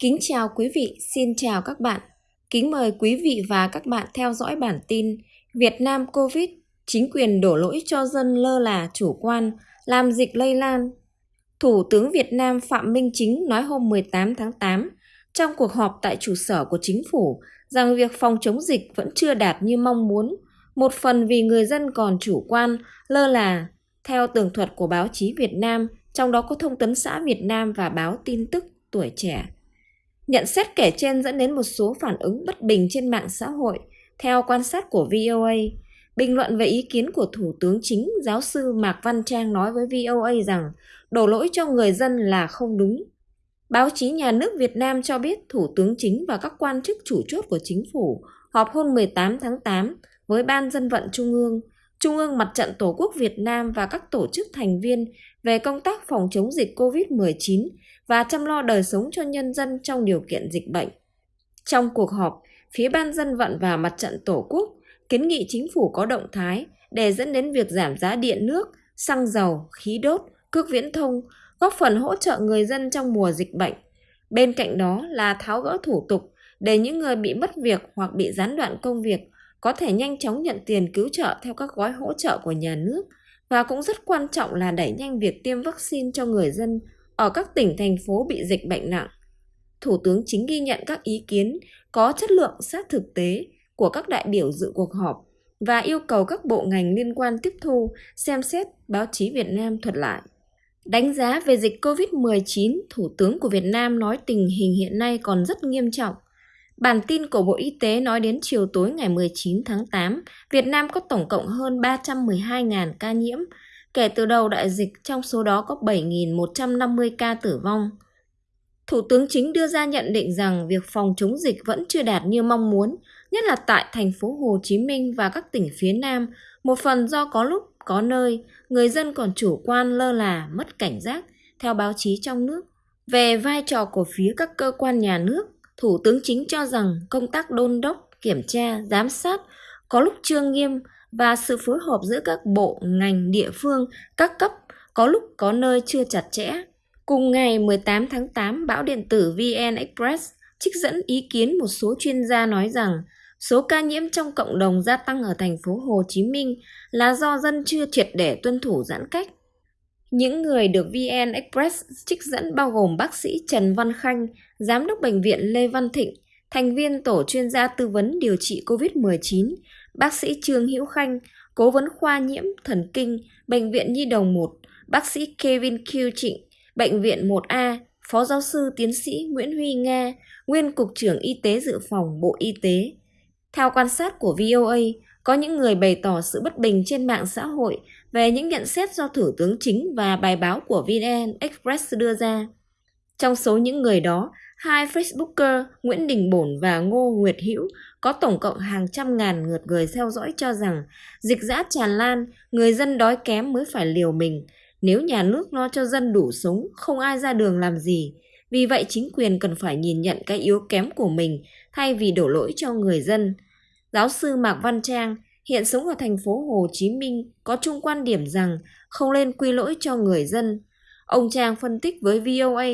Kính chào quý vị, xin chào các bạn. Kính mời quý vị và các bạn theo dõi bản tin Việt Nam Covid, chính quyền đổ lỗi cho dân lơ là chủ quan, làm dịch lây lan. Thủ tướng Việt Nam Phạm Minh Chính nói hôm 18 tháng 8 trong cuộc họp tại trụ sở của chính phủ rằng việc phòng chống dịch vẫn chưa đạt như mong muốn, một phần vì người dân còn chủ quan, lơ là. Theo tường thuật của báo chí Việt Nam, trong đó có Thông tấn xã Việt Nam và báo tin tức Tuổi Trẻ. Nhận xét kể trên dẫn đến một số phản ứng bất bình trên mạng xã hội. Theo quan sát của VOA, bình luận về ý kiến của Thủ tướng Chính, giáo sư Mạc Văn Trang nói với VOA rằng đổ lỗi cho người dân là không đúng. Báo chí nhà nước Việt Nam cho biết Thủ tướng Chính và các quan chức chủ chốt của chính phủ họp hôm 18 tháng 8 với Ban Dân vận Trung ương, Trung ương Mặt trận Tổ quốc Việt Nam và các tổ chức thành viên về công tác phòng chống dịch COVID-19 và chăm lo đời sống cho nhân dân trong điều kiện dịch bệnh. Trong cuộc họp, phía Ban Dân vận và Mặt trận Tổ quốc kiến nghị chính phủ có động thái để dẫn đến việc giảm giá điện nước, xăng dầu, khí đốt, cước viễn thông, góp phần hỗ trợ người dân trong mùa dịch bệnh. Bên cạnh đó là tháo gỡ thủ tục để những người bị mất việc hoặc bị gián đoạn công việc có thể nhanh chóng nhận tiền cứu trợ theo các gói hỗ trợ của nhà nước và cũng rất quan trọng là đẩy nhanh việc tiêm vaccine cho người dân ở các tỉnh thành phố bị dịch bệnh nặng. Thủ tướng chính ghi nhận các ý kiến có chất lượng sát thực tế của các đại biểu dự cuộc họp và yêu cầu các bộ ngành liên quan tiếp thu, xem xét báo chí Việt Nam thuật lại. Đánh giá về dịch COVID-19, Thủ tướng của Việt Nam nói tình hình hiện nay còn rất nghiêm trọng. Bản tin của Bộ Y tế nói đến chiều tối ngày 19 tháng 8, Việt Nam có tổng cộng hơn 312.000 ca nhiễm, Kể từ đầu đại dịch, trong số đó có 7.150 ca tử vong. Thủ tướng chính đưa ra nhận định rằng việc phòng chống dịch vẫn chưa đạt như mong muốn, nhất là tại thành phố Hồ Chí Minh và các tỉnh phía Nam, một phần do có lúc, có nơi, người dân còn chủ quan lơ là, mất cảnh giác, theo báo chí trong nước. Về vai trò của phía các cơ quan nhà nước, Thủ tướng chính cho rằng công tác đôn đốc, kiểm tra, giám sát có lúc chưa nghiêm, và sự phối hợp giữa các bộ, ngành, địa phương, các cấp có lúc có nơi chưa chặt chẽ. Cùng ngày 18 tháng 8, báo điện tử VN Express trích dẫn ý kiến một số chuyên gia nói rằng số ca nhiễm trong cộng đồng gia tăng ở thành phố Hồ Chí Minh là do dân chưa triệt để tuân thủ giãn cách. Những người được VN Express trích dẫn bao gồm bác sĩ Trần Văn Khanh, giám đốc bệnh viện Lê Văn Thịnh, thành viên tổ chuyên gia tư vấn điều trị COVID-19, bác sĩ Trương Hữu Khanh, cố vấn khoa nhiễm thần kinh, Bệnh viện Nhi Đồng 1, bác sĩ Kevin Q Trịnh, Bệnh viện 1A, Phó giáo sư tiến sĩ Nguyễn Huy Nga, nguyên Cục trưởng Y tế Dự phòng Bộ Y tế. Theo quan sát của VOA, có những người bày tỏ sự bất bình trên mạng xã hội về những nhận xét do Thủ tướng Chính và bài báo của VN Express đưa ra. Trong số những người đó, hai Facebooker Nguyễn Đình Bổn và Ngô Nguyệt Hữu có tổng cộng hàng trăm ngàn lượt người theo dõi cho rằng dịch dã tràn lan, người dân đói kém mới phải liều mình. Nếu nhà nước lo cho dân đủ sống, không ai ra đường làm gì. Vì vậy chính quyền cần phải nhìn nhận cái yếu kém của mình thay vì đổ lỗi cho người dân. Giáo sư Mạc Văn Trang, hiện sống ở thành phố Hồ Chí Minh, có chung quan điểm rằng không nên quy lỗi cho người dân. Ông Trang phân tích với VOA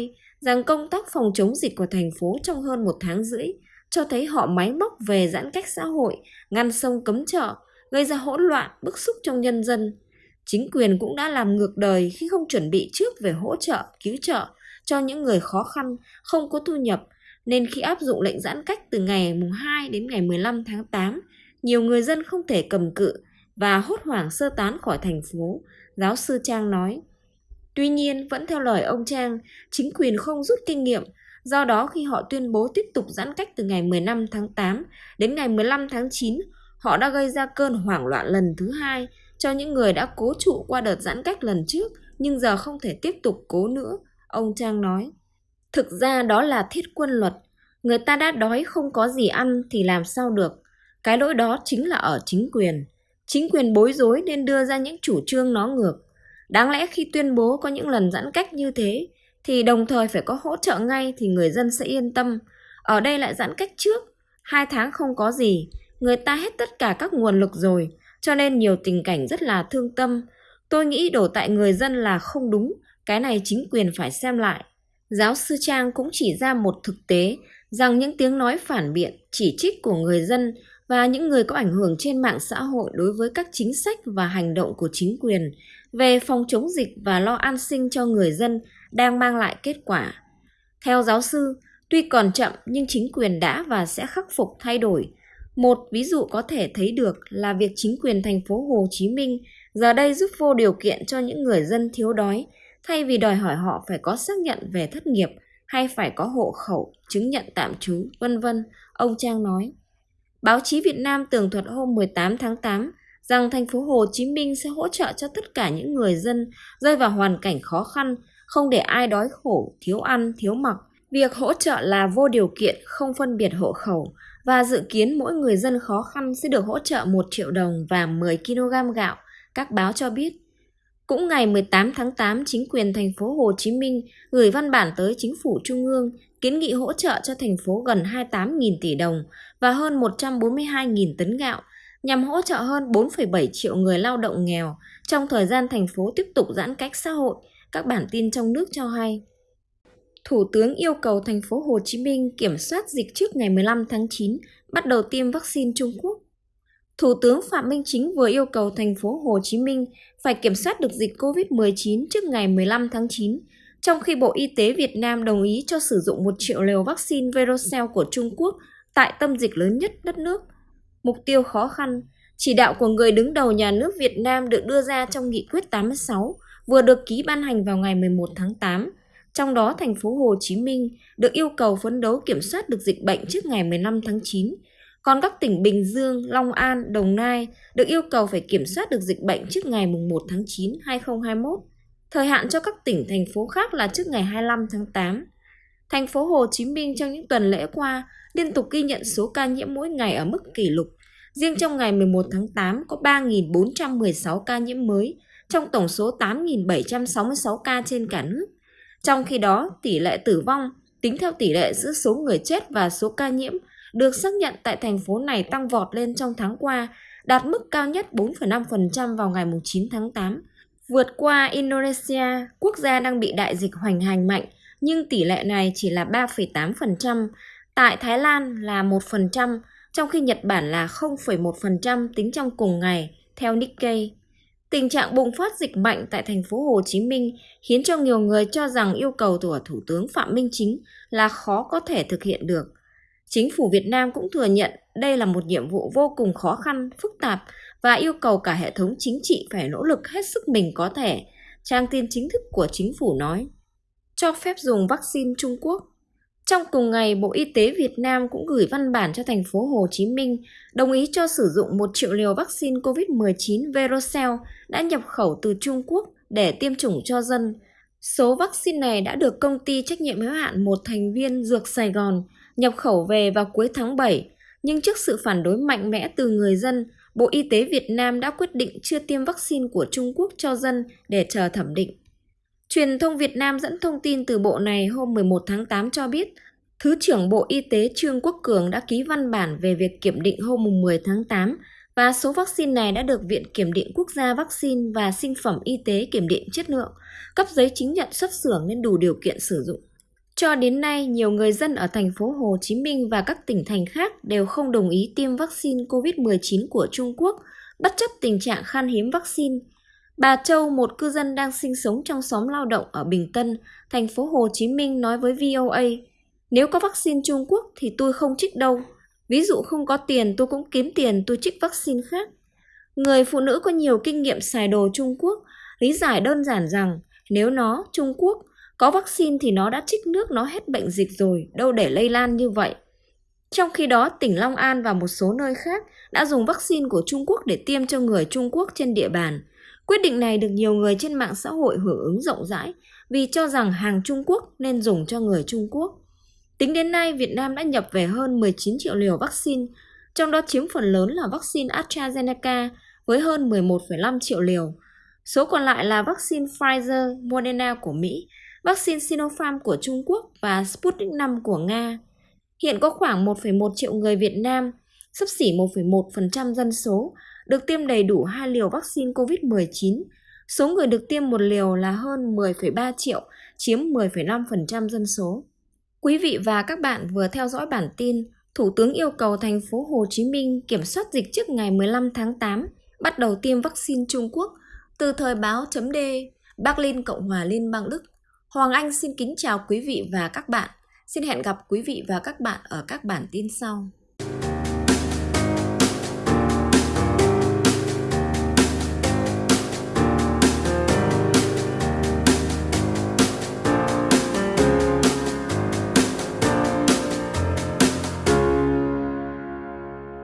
rằng công tác phòng chống dịch của thành phố trong hơn một tháng rưỡi cho thấy họ máy móc về giãn cách xã hội, ngăn sông cấm chợ, gây ra hỗn loạn, bức xúc trong nhân dân. Chính quyền cũng đã làm ngược đời khi không chuẩn bị trước về hỗ trợ, cứu trợ cho những người khó khăn, không có thu nhập, nên khi áp dụng lệnh giãn cách từ ngày 2 đến ngày 15 tháng 8, nhiều người dân không thể cầm cự và hốt hoảng sơ tán khỏi thành phố, giáo sư Trang nói. Tuy nhiên, vẫn theo lời ông Trang, chính quyền không rút kinh nghiệm Do đó khi họ tuyên bố tiếp tục giãn cách từ ngày 15 tháng 8 đến ngày 15 tháng 9, họ đã gây ra cơn hoảng loạn lần thứ hai cho những người đã cố trụ qua đợt giãn cách lần trước nhưng giờ không thể tiếp tục cố nữa, ông Trang nói. Thực ra đó là thiết quân luật. Người ta đã đói không có gì ăn thì làm sao được. Cái lỗi đó chính là ở chính quyền. Chính quyền bối rối nên đưa ra những chủ trương nó ngược. Đáng lẽ khi tuyên bố có những lần giãn cách như thế thì đồng thời phải có hỗ trợ ngay thì người dân sẽ yên tâm. Ở đây lại giãn cách trước, hai tháng không có gì, người ta hết tất cả các nguồn lực rồi, cho nên nhiều tình cảnh rất là thương tâm. Tôi nghĩ đổ tại người dân là không đúng, cái này chính quyền phải xem lại. Giáo sư Trang cũng chỉ ra một thực tế rằng những tiếng nói phản biện, chỉ trích của người dân và những người có ảnh hưởng trên mạng xã hội đối với các chính sách và hành động của chính quyền về phòng chống dịch và lo an sinh cho người dân đang mang lại kết quả. Theo giáo sư, tuy còn chậm nhưng chính quyền đã và sẽ khắc phục thay đổi. Một ví dụ có thể thấy được là việc chính quyền thành phố Hồ Chí Minh giờ đây giúp vô điều kiện cho những người dân thiếu đói thay vì đòi hỏi họ phải có xác nhận về thất nghiệp hay phải có hộ khẩu, chứng nhận tạm trú, vân vân, ông Trang nói. Báo chí Việt Nam tường thuật hôm 18 tháng 8 rằng thành phố Hồ Chí Minh sẽ hỗ trợ cho tất cả những người dân rơi vào hoàn cảnh khó khăn, không để ai đói khổ, thiếu ăn, thiếu mặc. Việc hỗ trợ là vô điều kiện, không phân biệt hộ khẩu và dự kiến mỗi người dân khó khăn sẽ được hỗ trợ 1 triệu đồng và 10 kg gạo, các báo cho biết. Cũng ngày 18 tháng 8, chính quyền thành phố Hồ Chí Minh gửi văn bản tới chính phủ trung ương kiến nghị hỗ trợ cho thành phố gần 28.000 tỷ đồng và hơn 142.000 tấn gạo nhằm hỗ trợ hơn 4,7 triệu người lao động nghèo trong thời gian thành phố tiếp tục giãn cách xã hội, các bản tin trong nước cho hay. Thủ tướng yêu cầu thành phố Hồ Chí Minh kiểm soát dịch trước ngày 15 tháng 9, bắt đầu tiêm vaccine Trung Quốc. Thủ tướng Phạm Minh Chính vừa yêu cầu thành phố Hồ Chí Minh phải kiểm soát được dịch COVID-19 trước ngày 15 tháng 9, trong khi Bộ Y tế Việt Nam đồng ý cho sử dụng 1 triệu liều vaccine Verocell của Trung Quốc tại tâm dịch lớn nhất đất nước. Mục tiêu khó khăn, chỉ đạo của người đứng đầu nhà nước Việt Nam được đưa ra trong nghị quyết 86 vừa được ký ban hành vào ngày 11 tháng 8. Trong đó, thành phố Hồ Chí Minh được yêu cầu phấn đấu kiểm soát được dịch bệnh trước ngày 15 tháng 9, còn các tỉnh Bình Dương, Long An, Đồng Nai được yêu cầu phải kiểm soát được dịch bệnh trước ngày 1 tháng 9, 2021. Thời hạn cho các tỉnh, thành phố khác là trước ngày 25 tháng 8. Thành phố Hồ Chí Minh trong những tuần lễ qua liên tục ghi nhận số ca nhiễm mỗi ngày ở mức kỷ lục. Riêng trong ngày 11 tháng 8 có 3.416 ca nhiễm mới, trong tổng số 8.766 ca trên cả nước. Trong khi đó, tỷ lệ tử vong, tính theo tỷ lệ giữa số người chết và số ca nhiễm, được xác nhận tại thành phố này tăng vọt lên trong tháng qua, đạt mức cao nhất 4,5% vào ngày 9 tháng 8, vượt qua Indonesia, quốc gia đang bị đại dịch hoành hành mạnh, nhưng tỷ lệ này chỉ là 3,8%, tại Thái Lan là 1%, trong khi Nhật Bản là 0,1% tính trong cùng ngày, theo Nikkei. Tình trạng bùng phát dịch mạnh tại thành phố Hồ Chí Minh khiến cho nhiều người cho rằng yêu cầu của Thủ tướng Phạm Minh Chính là khó có thể thực hiện được. Chính phủ Việt Nam cũng thừa nhận đây là một nhiệm vụ vô cùng khó khăn, phức tạp và yêu cầu cả hệ thống chính trị phải nỗ lực hết sức mình có thể, trang tin chính thức của chính phủ nói. Cho phép dùng vaccine Trung Quốc trong cùng ngày, Bộ Y tế Việt Nam cũng gửi văn bản cho thành phố Hồ Chí Minh đồng ý cho sử dụng 1 triệu liều vaccine COVID-19 Verocell đã nhập khẩu từ Trung Quốc để tiêm chủng cho dân. Số vaccine này đã được công ty trách nhiệm hữu hạn một thành viên Dược Sài Gòn nhập khẩu về vào cuối tháng 7, nhưng trước sự phản đối mạnh mẽ từ người dân, Bộ Y tế Việt Nam đã quyết định chưa tiêm vaccine của Trung Quốc cho dân để chờ thẩm định. Truyền thông Việt Nam dẫn thông tin từ bộ này hôm 11 tháng 8 cho biết, Thứ trưởng Bộ Y tế Trương Quốc Cường đã ký văn bản về việc kiểm định hôm 10 tháng 8 và số vaccine này đã được Viện Kiểm định Quốc gia Vaccine và Sinh phẩm Y tế kiểm định chất lượng, cấp giấy chứng nhận xuất xưởng nên đủ điều kiện sử dụng. Cho đến nay, nhiều người dân ở thành phố Hồ Chí Minh và các tỉnh thành khác đều không đồng ý tiêm vaccine COVID-19 của Trung Quốc, bất chấp tình trạng khan hiếm vaccine. Bà Châu, một cư dân đang sinh sống trong xóm lao động ở Bình Tân, thành phố Hồ Chí Minh nói với VOA, nếu có vaccine Trung Quốc thì tôi không trích đâu. Ví dụ không có tiền tôi cũng kiếm tiền tôi trích vaccine khác. Người phụ nữ có nhiều kinh nghiệm xài đồ Trung Quốc lý giải đơn giản rằng nếu nó, Trung Quốc, có vaccine thì nó đã trích nước nó hết bệnh dịch rồi, đâu để lây lan như vậy. Trong khi đó, tỉnh Long An và một số nơi khác đã dùng vaccine của Trung Quốc để tiêm cho người Trung Quốc trên địa bàn. Quyết định này được nhiều người trên mạng xã hội hưởng ứng rộng rãi vì cho rằng hàng Trung Quốc nên dùng cho người Trung Quốc. Tính đến nay, Việt Nam đã nhập về hơn 19 triệu liều vaccine, trong đó chiếm phần lớn là vaccine AstraZeneca với hơn 11,5 triệu liều. Số còn lại là vaccine Pfizer, Moderna của Mỹ, vaccine Sinopharm của Trung Quốc và Sputnik V của Nga. Hiện có khoảng 1,1 triệu người Việt Nam, sắp xỉ 1,1% dân số, được tiêm đầy đủ hai liều vaccine COVID-19. Số người được tiêm một liều là hơn 10,3 triệu, chiếm 10,5% dân số. Quý vị và các bạn vừa theo dõi bản tin Thủ tướng yêu cầu thành phố Hồ Chí Minh kiểm soát dịch trước ngày 15 tháng 8, bắt đầu tiêm vaccine Trung Quốc. Từ thời báo chấm D, Berlin, Cộng hòa Liên bang Đức. Hoàng Anh xin kính chào quý vị và các bạn. Xin hẹn gặp quý vị và các bạn ở các bản tin sau.